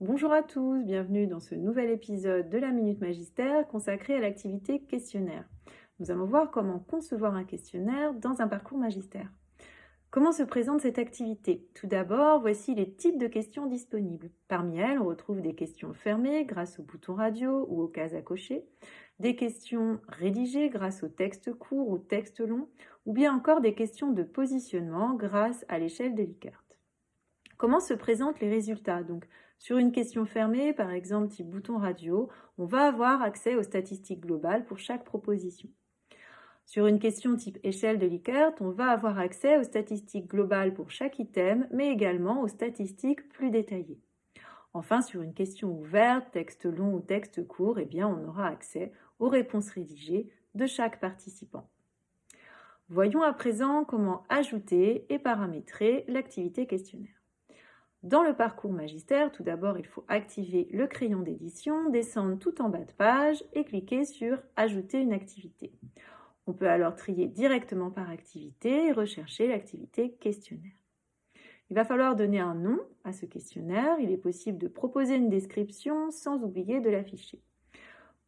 Bonjour à tous, bienvenue dans ce nouvel épisode de la Minute Magistère consacré à l'activité questionnaire. Nous allons voir comment concevoir un questionnaire dans un parcours magistère. Comment se présente cette activité? Tout d'abord, voici les types de questions disponibles. Parmi elles, on retrouve des questions fermées grâce au bouton radio ou aux cases à cocher, des questions rédigées grâce au texte court ou texte long, ou bien encore des questions de positionnement grâce à l'échelle de Likert. Comment se présentent les résultats Donc, sur une question fermée, par exemple type bouton radio, on va avoir accès aux statistiques globales pour chaque proposition. Sur une question type échelle de Likert, on va avoir accès aux statistiques globales pour chaque item, mais également aux statistiques plus détaillées. Enfin, sur une question ouverte, texte long ou texte court, eh bien, on aura accès aux réponses rédigées de chaque participant. Voyons à présent comment ajouter et paramétrer l'activité questionnaire. Dans le parcours magistère, tout d'abord, il faut activer le crayon d'édition, descendre tout en bas de page et cliquer sur « Ajouter une activité ». On peut alors trier directement par activité et rechercher l'activité questionnaire. Il va falloir donner un nom à ce questionnaire. Il est possible de proposer une description sans oublier de l'afficher.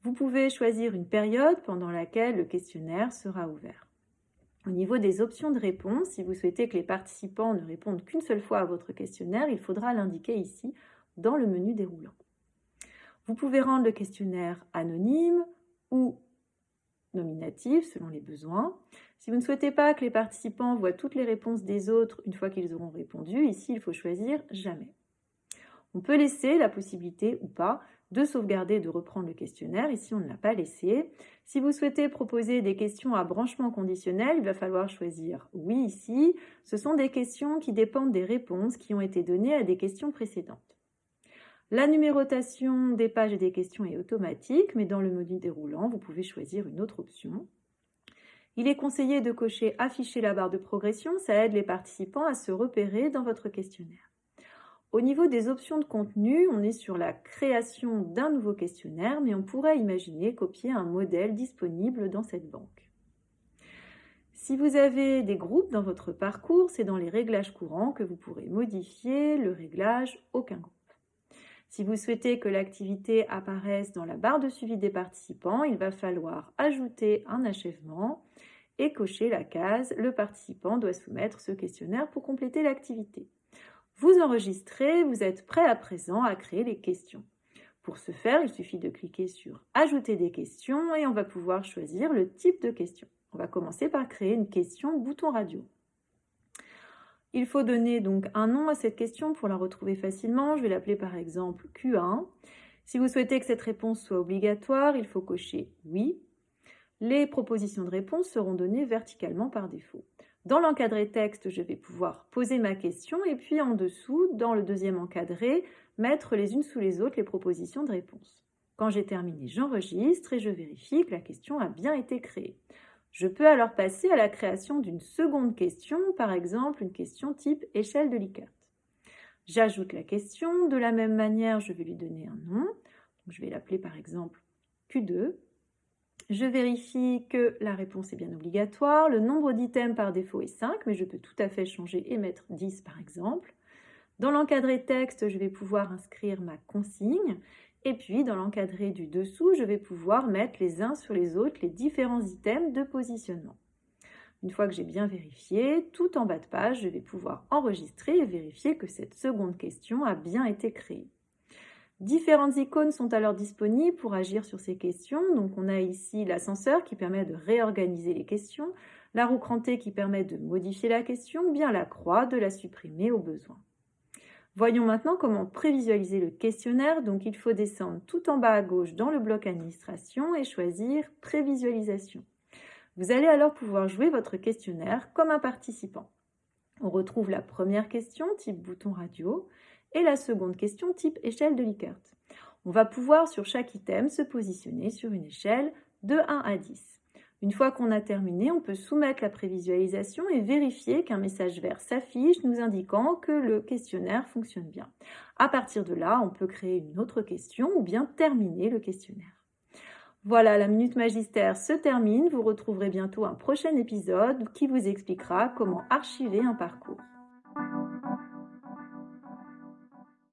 Vous pouvez choisir une période pendant laquelle le questionnaire sera ouvert. Au niveau des options de réponse, si vous souhaitez que les participants ne répondent qu'une seule fois à votre questionnaire, il faudra l'indiquer ici dans le menu déroulant. Vous pouvez rendre le questionnaire anonyme ou nominatif selon les besoins. Si vous ne souhaitez pas que les participants voient toutes les réponses des autres une fois qu'ils auront répondu, ici il faut choisir jamais. On peut laisser la possibilité ou pas de sauvegarder et de reprendre le questionnaire. Ici, on ne l'a pas laissé. Si vous souhaitez proposer des questions à branchement conditionnel, il va falloir choisir oui ici. Ce sont des questions qui dépendent des réponses qui ont été données à des questions précédentes. La numérotation des pages et des questions est automatique, mais dans le menu déroulant, vous pouvez choisir une autre option. Il est conseillé de cocher « Afficher la barre de progression », ça aide les participants à se repérer dans votre questionnaire. Au niveau des options de contenu, on est sur la création d'un nouveau questionnaire, mais on pourrait imaginer copier un modèle disponible dans cette banque. Si vous avez des groupes dans votre parcours, c'est dans les réglages courants que vous pourrez modifier le réglage « Aucun groupe ». Si vous souhaitez que l'activité apparaisse dans la barre de suivi des participants, il va falloir ajouter un achèvement et cocher la case « Le participant doit soumettre ce questionnaire pour compléter l'activité ». Vous enregistrez, vous êtes prêt à présent à créer les questions. Pour ce faire, il suffit de cliquer sur « Ajouter des questions » et on va pouvoir choisir le type de question. On va commencer par créer une question bouton radio. Il faut donner donc un nom à cette question pour la retrouver facilement. Je vais l'appeler par exemple Q1. Si vous souhaitez que cette réponse soit obligatoire, il faut cocher « Oui ». Les propositions de réponse seront données verticalement par défaut. Dans l'encadré texte, je vais pouvoir poser ma question et puis en dessous, dans le deuxième encadré, mettre les unes sous les autres les propositions de réponse. Quand j'ai terminé, j'enregistre et je vérifie que la question a bien été créée. Je peux alors passer à la création d'une seconde question, par exemple une question type échelle de Likert. J'ajoute la question, de la même manière je vais lui donner un nom, je vais l'appeler par exemple Q2, je vérifie que la réponse est bien obligatoire. Le nombre d'items par défaut est 5, mais je peux tout à fait changer et mettre 10 par exemple. Dans l'encadré texte, je vais pouvoir inscrire ma consigne. Et puis, dans l'encadré du dessous, je vais pouvoir mettre les uns sur les autres les différents items de positionnement. Une fois que j'ai bien vérifié, tout en bas de page, je vais pouvoir enregistrer et vérifier que cette seconde question a bien été créée. Différentes icônes sont alors disponibles pour agir sur ces questions. Donc on a ici l'ascenseur qui permet de réorganiser les questions, la roue crantée qui permet de modifier la question, ou bien la croix de la supprimer au besoin. Voyons maintenant comment prévisualiser le questionnaire. Donc il faut descendre tout en bas à gauche dans le bloc administration et choisir prévisualisation. Vous allez alors pouvoir jouer votre questionnaire comme un participant. On retrouve la première question, type bouton radio, et la seconde question type échelle de Likert. On va pouvoir sur chaque item se positionner sur une échelle de 1 à 10. Une fois qu'on a terminé, on peut soumettre la prévisualisation et vérifier qu'un message vert s'affiche nous indiquant que le questionnaire fonctionne bien. À partir de là, on peut créer une autre question ou bien terminer le questionnaire. Voilà, la Minute Magistère se termine. Vous retrouverez bientôt un prochain épisode qui vous expliquera comment archiver un parcours.